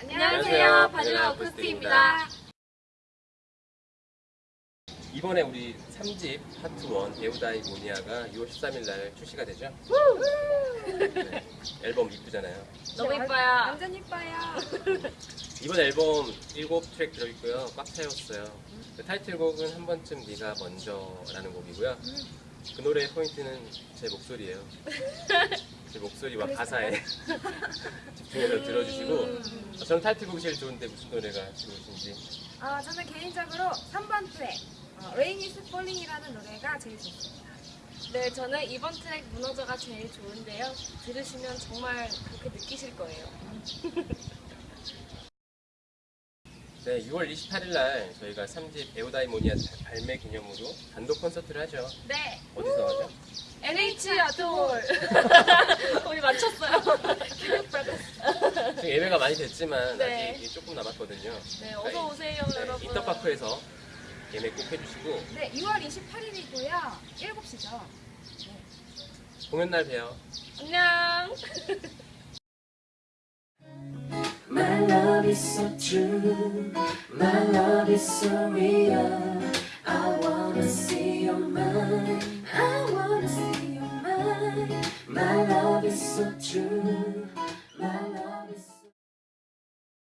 안녕하세요. 바닐라 어쿠스틱입니다. 이번에 우리 3집 파트 1 배우다이 모니아가 6월 13일 날 출시가 되죠? 네, 앨범 이쁘잖아요. 너무 예뻐요. 완전 이뻐요. 이번 앨범 7트랙 들어있고요. 꽉 차였어요. 그 타이틀곡은 한 번쯤 네가 먼저라는 곡이고요. 그 노래의 포인트는 제 목소리예요. 제 목소리와 가사에 집중해서 들어주시고 저는 타이틀곡이 제일 좋은데 무슨 노래가 좋으신지 아, 저는 개인적으로 3번 트랙 어, Rain is Falling이라는 노래가 제일 좋습니다. 네, 저는 이번 트랙 무너져가 제일 좋은데요. 들으시면 정말 그렇게 느끼실 거예요. 네, 6월 28일 날 저희가 3집 배우다이 모니아 발매 기념으로 단독 콘서트를 하죠. 네, 어디서 하죠? NH 아톨. 우리 맞췄어요. 지금 예매가 많이 됐지만 네. 아직 조금 남았거든요. 네, 어서 오세요, 네, 여러분. 인터파크에서 예매 꼭 해주시고 네, 2월 28일이고요. 7시죠. 공연 날 봬요. 안녕. love is so true. My love is so real. I wanna see your mind. I wanna see your mind. My love is so true.